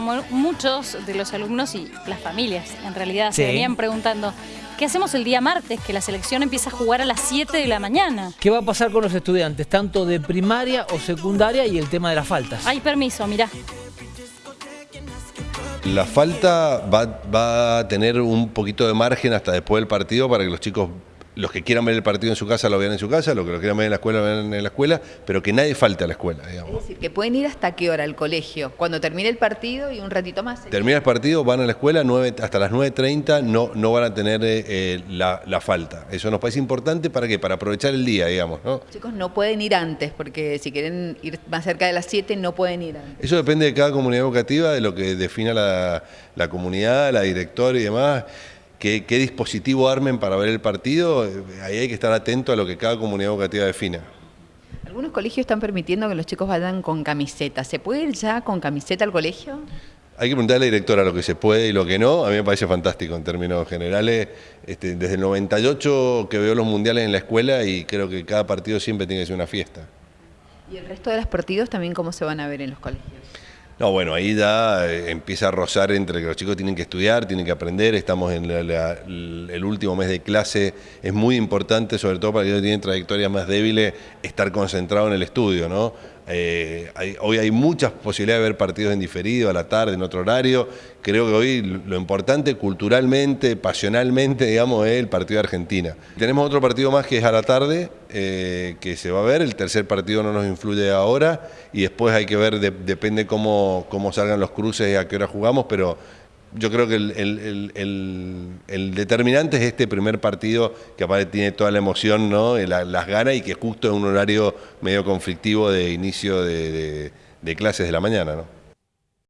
Muchos de los alumnos y las familias en realidad se venían preguntando ¿Qué hacemos el día martes? Que la selección empieza a jugar a las 7 de la mañana. ¿Qué va a pasar con los estudiantes, tanto de primaria o secundaria y el tema de las faltas? Hay permiso, mirá. La falta va, va a tener un poquito de margen hasta después del partido para que los chicos los que quieran ver el partido en su casa lo vean en su casa, los que lo quieran ver en la escuela lo vean en la escuela, pero que nadie falte a la escuela. Digamos. Es decir, que pueden ir hasta qué hora al colegio, cuando termine el partido y un ratito más. Termina el partido, van a la escuela, hasta las 9.30 no, no van a tener eh, la, falta. Eso nos parece importante para qué, para aprovechar el día, digamos. ¿no? Chicos, no pueden ir antes, porque si quieren ir más cerca de las 7 no pueden ir antes. Eso depende de cada comunidad educativa, de lo que defina la, la comunidad, la directora y demás qué, dispositivo armen para ver el partido, eh, ahí hay que estar atento a lo que cada comunidad educativa defina. Algunos colegios están permitiendo que los chicos vayan con camiseta. ¿Se puede ir ya con camiseta al colegio? Hay que preguntarle a la directora lo que se puede y lo que no. A mí me parece fantástico en términos generales. Este, desde el 98 que veo los mundiales en la escuela y creo que cada partido siempre tiene que ser una fiesta. ¿Y el resto de los partidos también cómo se van a ver en los colegios? No, bueno, ahí ya eh, empieza a rozar entre que los chicos tienen que estudiar, tienen que aprender, estamos en el último mes de clase, es muy importante, sobre todo para quienes tienen trayectorias más débiles, estar concentrado en el estudio, ¿no? Eh, hoy hay muchas posibilidades de ver partidos en diferido, a la tarde, en otro horario. Creo que hoy lo importante culturalmente, pasionalmente, digamos, es el partido de Argentina. Tenemos otro partido más que es a la tarde, eh, que se va a ver. El tercer partido no nos influye ahora y después hay que ver, depende cómo, cómo salgan los cruces y a qué hora jugamos, pero yo creo que el, determinante es este primer partido que aparte tiene toda la emoción, ¿no? las ganas y que justo es un horario medio conflictivo de inicio de, de clases de la mañana. ¿no?